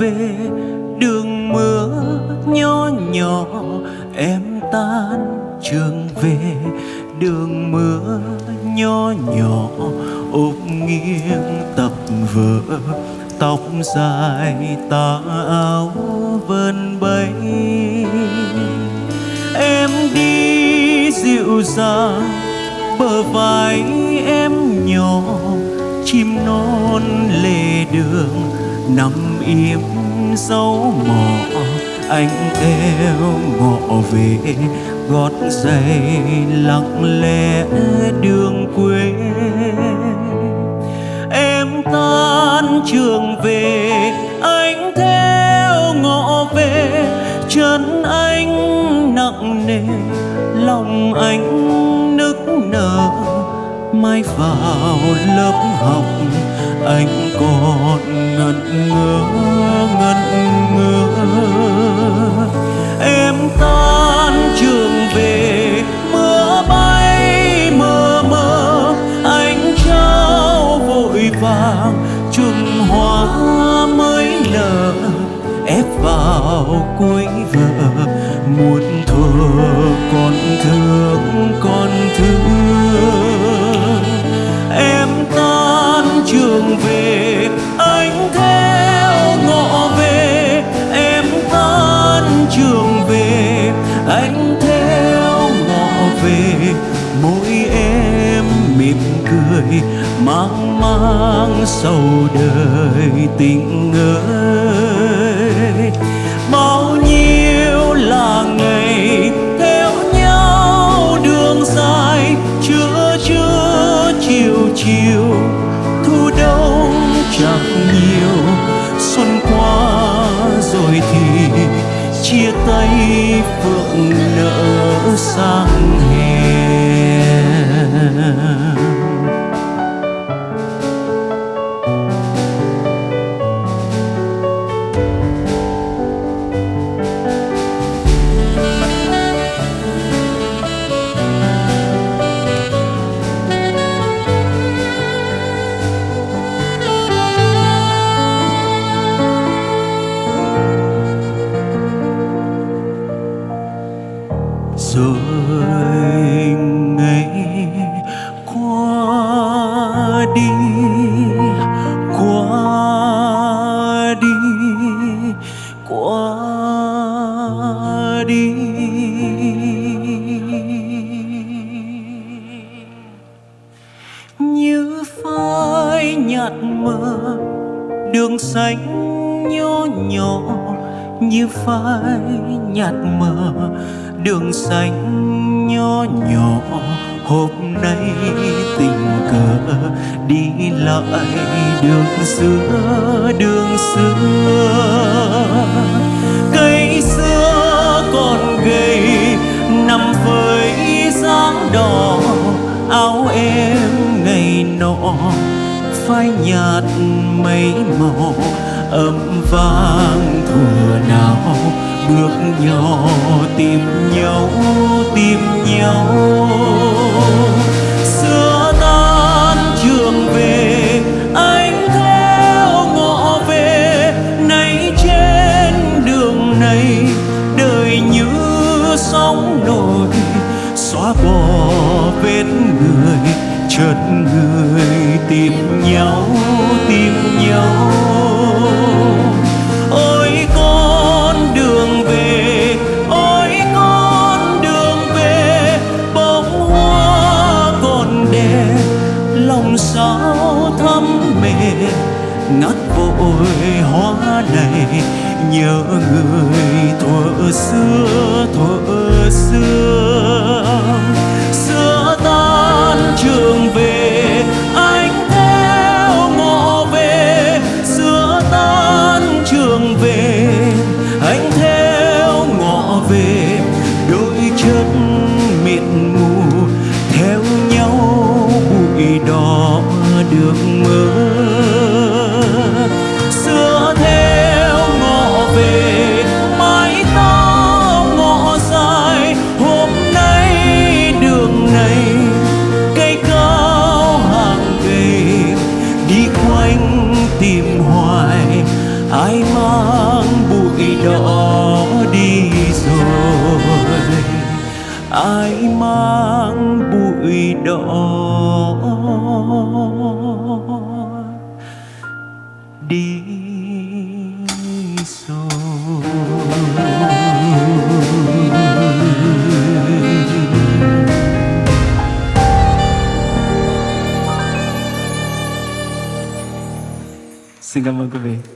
về, đường mưa nhỏ nhỏ, em tan trường về. Đường mưa nhỏ nhỏ ôm nghiêng tập vỡ tóc dài tà áo vân bay em đi dịu dàng, bờ vai em nhỏ, chim non lề đường nằm im dấu mỏ anh theo ngọ về, gót giày lặng lẽ đường quê. Em tan trường về, anh theo ngọ về, chân anh nặng nề, lòng anh nức nở. Mai vào lớp học, anh còn ngẩn ngơ ngẩn ngơ. Em tan trường về, mưa bay mơ mơ anh trao vội vàng trùng hoa mới nở. Ép vào cuối vợ muốn thơ con thương cười mang mang sầu đời tình ơi. Bao nhiêu là ngày theo nhau đường dài, chưa chưa chiều chiều thu đông chẳng nhiều. Xuân qua rồi thì chia tay phượng nở sang. Đi, qua đi qua đi. Như phai nhạt mờ, đường xanh nhỏ nhỏ. Như phai nhạt mờ, đường xanh nhỏ nhỏ hôm nay tình cờ đi lại, đường xưa đường xưa. Cây xưa còn gầy, nằm với dáng đỏ. Áo em ngày nọ, phai nhạt mấy màu. Âm vang thừa nào, bước nhỏ tìm nhau tìm nhau. Sóng nổi, xóa bỏ vết người, chợt người tìm nhau tìm nhau. Ôi con đường về, ôi con đường về, bông hoa còn đẹp lòng sao thắm mệt ngắt vội hoa này, nhớ người thuở xưa, thuở xưa. Xưa tan trường về, anh theo ngõ về. Xưa tan trường về, anh theo ngõ về. Đôi chân mịt mù, theo nhau bụi đỏ được anh tìm hoài, ai mang bụi đỏ đi rồi? Ai mang bụi đỏ? Đi rồi. Singapore to be.